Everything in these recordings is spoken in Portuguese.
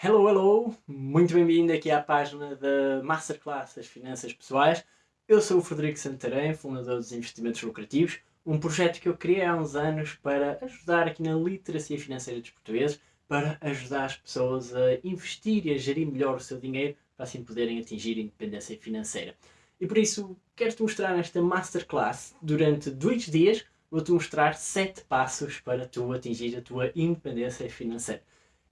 Hello, hello! Muito bem-vindo aqui à página da Masterclass das Finanças Pessoais. Eu sou o Frederico Santarém, fundador dos Investimentos Lucrativos, um projeto que eu criei há uns anos para ajudar aqui na literacia financeira dos portugueses, para ajudar as pessoas a investir e a gerir melhor o seu dinheiro, para assim poderem atingir a independência financeira. E por isso, quero-te mostrar nesta Masterclass, durante dois dias, vou-te mostrar sete passos para tu atingir a tua independência financeira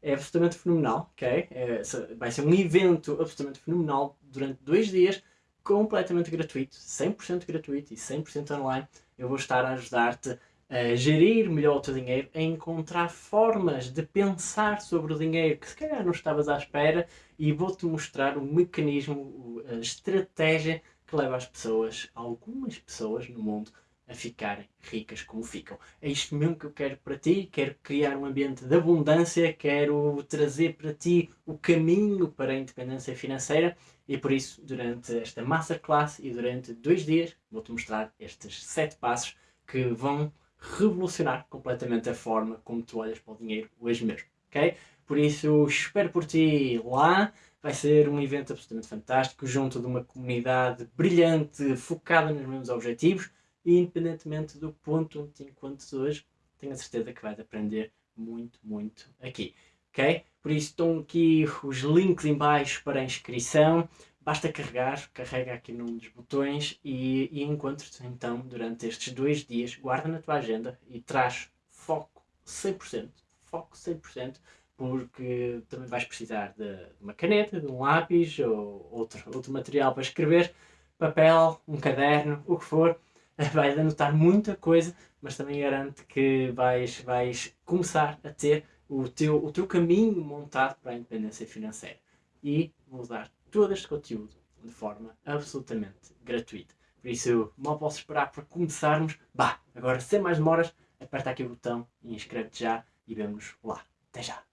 é absolutamente fenomenal, ok? É, vai ser um evento absolutamente fenomenal durante dois dias, completamente gratuito, 100% gratuito e 100% online. Eu vou estar a ajudar-te a gerir melhor o teu dinheiro, a encontrar formas de pensar sobre o dinheiro que se calhar não estavas à espera e vou-te mostrar o mecanismo, a estratégia que leva as pessoas, algumas pessoas no mundo, a ficarem ricas como ficam. É isto mesmo que eu quero para ti, quero criar um ambiente de abundância, quero trazer para ti o caminho para a independência financeira e por isso, durante esta Masterclass e durante dois dias, vou-te mostrar estes sete passos que vão revolucionar completamente a forma como tu olhas para o dinheiro hoje mesmo, ok? Por isso, espero por ti lá. Vai ser um evento absolutamente fantástico, junto de uma comunidade brilhante, focada nos mesmos objetivos, e independentemente do ponto onde te encontras hoje, tenho a certeza que vais aprender muito, muito aqui. Ok? Por isso estão aqui os links em baixo para a inscrição. Basta carregar, carrega aqui num dos botões e, e encontro-te então durante estes dois dias. Guarda na tua agenda e traz foco 100%, foco 100%, porque também vais precisar de uma caneta, de um lápis ou outro, outro material para escrever, papel, um caderno, o que for vais anotar muita coisa, mas também garante que vais, vais começar a ter o teu, o teu caminho montado para a independência financeira. E vou dar todo este conteúdo de forma absolutamente gratuita. Por isso, mal posso esperar para começarmos. Bah, agora sem mais demoras, aperta aqui o botão e inscreve-te já e vemos lá. Até já!